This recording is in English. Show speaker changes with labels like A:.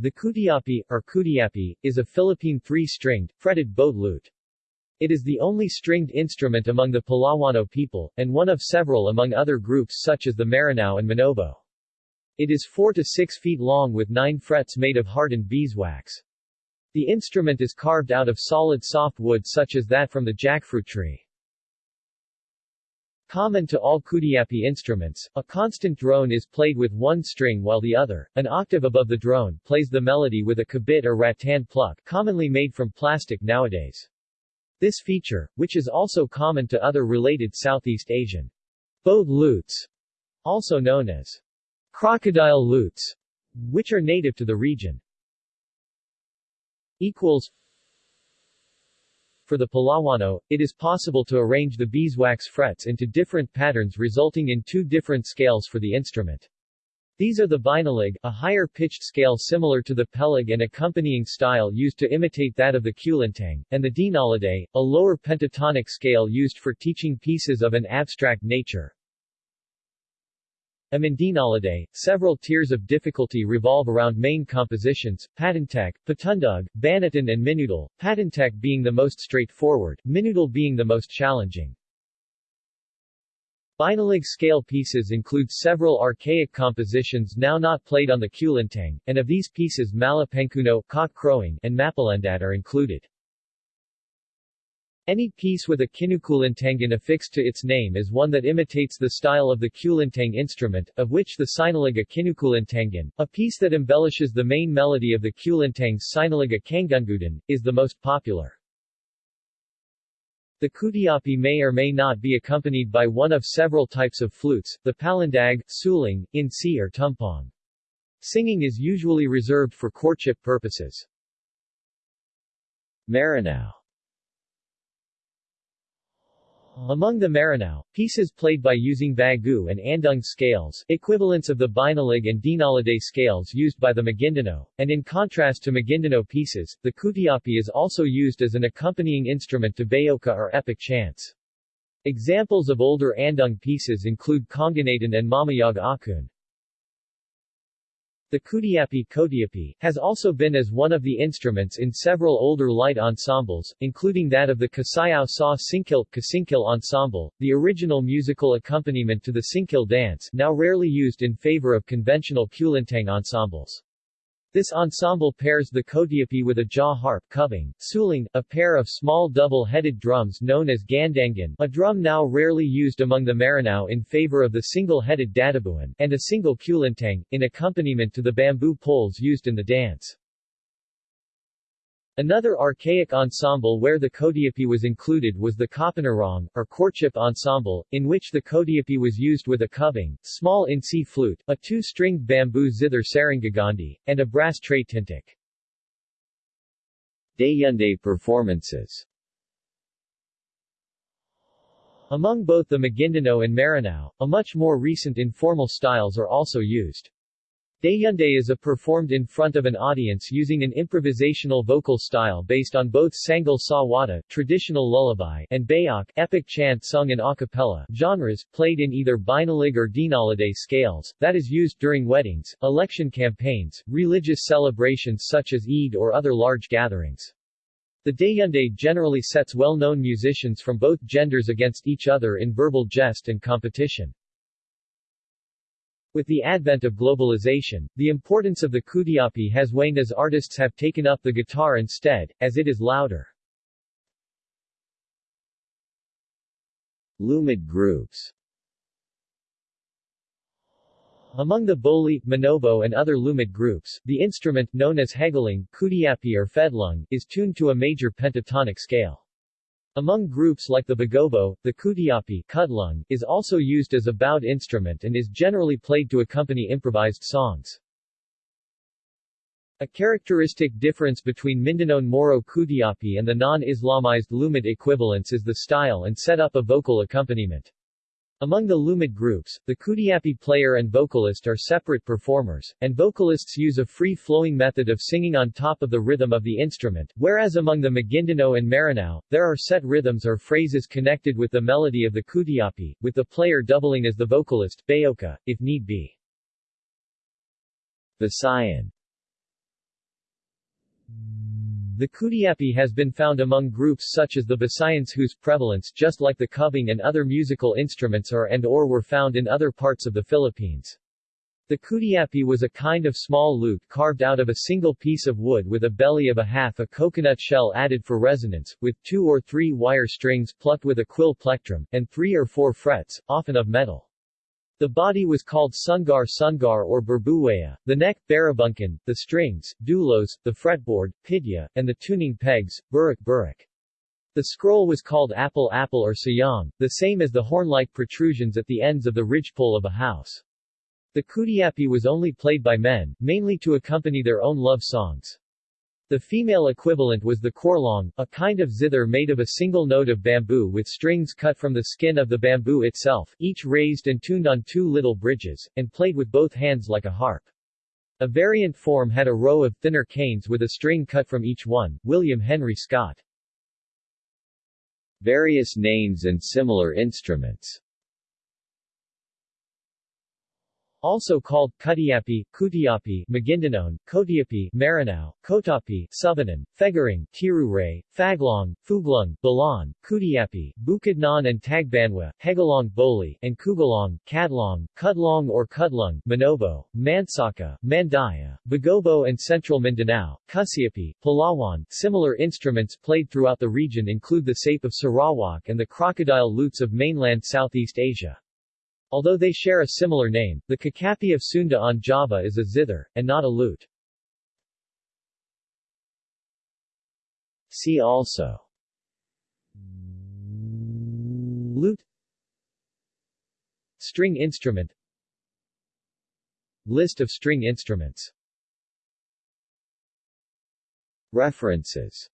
A: The kutiapi, or kutiapi, is a Philippine three-stringed, fretted boat lute. It is the only stringed instrument among the Palawano people, and one of several among other groups such as the Maranao and Manobo. It is 4 to 6 feet long with 9 frets made of hardened beeswax. The instrument is carved out of solid soft wood such as that from the jackfruit tree. Common to all Kutiapi instruments, a constant drone is played with one string while the other, an octave above the drone, plays the melody with a kabit or rattan pluck commonly made from plastic nowadays. This feature, which is also common to other related Southeast Asian boat lutes, also known as crocodile lutes, which are native to the region, equals for the Palawano, it is possible to arrange the beeswax frets into different patterns resulting in two different scales for the instrument. These are the binalig, a higher-pitched scale similar to the pelog and accompanying style used to imitate that of the kulintang, and the dinaliday, a lower pentatonic scale used for teaching pieces of an abstract nature. Among dinaliday, several tiers of difficulty revolve around main compositions, Patantek, Patundug, Banatan and Minudal, Patantek being the most straightforward, Minudal being the most challenging. Binalig scale pieces include several archaic compositions now not played on the kulintang, and of these pieces Malapankuno, cock crowing, and Mapalendat are included. Any piece with a kinukulintangan affixed to its name is one that imitates the style of the kulintang instrument, of which the Sinaliga kinukulintangan, a piece that embellishes the main melody of the kulintang's Sinaliga kangungudan, is the most popular. The kutiapi may or may not be accompanied by one of several types of flutes, the palandag, suling, insi or tumpong. Singing is usually reserved for courtship purposes. Maranao among the Maranao, pieces played by using bagu and andung scales equivalents of the binalig and dinaliday scales used by the Maguindanao, and in contrast to Maguindanao pieces, the kutiapi is also used as an accompanying instrument to bayoka or epic chants. Examples of older andung pieces include Konganatan and Mamayag Akun. The Kutiapi Kodiapi has also been as one of the instruments in several older light ensembles, including that of the Kasayao Sa Sinkil, Kasingkil Ensemble, the original musical accompaniment to the Sinkil dance now rarely used in favor of conventional kulintang ensembles. This ensemble pairs the kodiapi with a jaw harp kubing, suling, a pair of small double-headed drums known as gandangan a drum now rarely used among the Maranao in favor of the single-headed dadabuan, and a single kulintang, in accompaniment to the bamboo poles used in the dance. Another archaic ensemble where the kodiapi was included was the kapanarong, or courtship ensemble, in which the kodiapi was used with a kubing, small insi flute, a two-stringed bamboo zither sarangagandi, and a brass tray tintik. Dayunday performances Among both the Maguindanao and Maranao, a much more recent informal styles are also used. Dayunday is a performed in front of an audience using an improvisational vocal style based on both Sangal Sa Wata traditional lullaby and Bayok epic chant sung in a cappella genres, played in either binalig or dinaliday scales, that is used during weddings, election campaigns, religious celebrations such as Eid or other large gatherings. The Dayunday generally sets well-known musicians from both genders against each other in verbal jest and competition. With the advent of globalization, the importance of the kutiapi has waned as artists have taken up the guitar instead, as it is louder. Lumad groups Among the Boli, Manobo and other Lumad groups, the instrument, known as hegaling, kutiapi or fedlung, is tuned to a major pentatonic scale. Among groups like the Bagobo, the Kutiapi kudlung, is also used as a bowed instrument and is generally played to accompany improvised songs. A characteristic difference between Mindanao Moro Kutiapi and the non-Islamized Lumad equivalents is the style and setup of vocal accompaniment. Among the Lumad groups, the Kutiapi player and vocalist are separate performers, and vocalists use a free-flowing method of singing on top of the rhythm of the instrument, whereas among the Maguindanao and Maranao, there are set rhythms or phrases connected with the melody of the Kutiapi, with the player doubling as the vocalist bayoka, if need be. Visayan The Kutiapi has been found among groups such as the Visayans whose prevalence just like the kubing and other musical instruments are and or were found in other parts of the Philippines. The kutiapi was a kind of small lute carved out of a single piece of wood with a belly of a half a coconut shell added for resonance, with two or three wire strings plucked with a quill plectrum, and three or four frets, often of metal. The body was called sungar sungar or berbuwaya, the neck, barabunkan, the strings, dulos, the fretboard, pidya, and the tuning pegs, burik burik. The scroll was called apple apple or sayang, the same as the horn-like protrusions at the ends of the ridgepole of a house. The kutiapi was only played by men, mainly to accompany their own love songs. The female equivalent was the korlong, a kind of zither made of a single note of bamboo with strings cut from the skin of the bamboo itself, each raised and tuned on two little bridges, and played with both hands like a harp. A variant form had a row of thinner canes with a string cut from each one. William Henry Scott. Various names and similar instruments also called Kutiapi, Kutiapi, Maguindanao, Kotiapi, Maranao, Kotapi, Subanan, Fegaring, Tiruray, Faglong, Fuglong, Balan, Kutiapi, Bukidnon and Tagbanwa, Hegalong Boli, and Kugalong, Kadlong, Kudlong or Kudlung, Manobo, Mansaka, Mandaya, Bagobo and Central Mindanao, Kusiapi, Palawan. Similar instruments played throughout the region include the sape of Sarawak and the crocodile lutes of mainland Southeast Asia. Although they share a similar name, the kakapi of Sunda on Java is a zither, and not a lute. See also. Lute String instrument. List of string instruments. References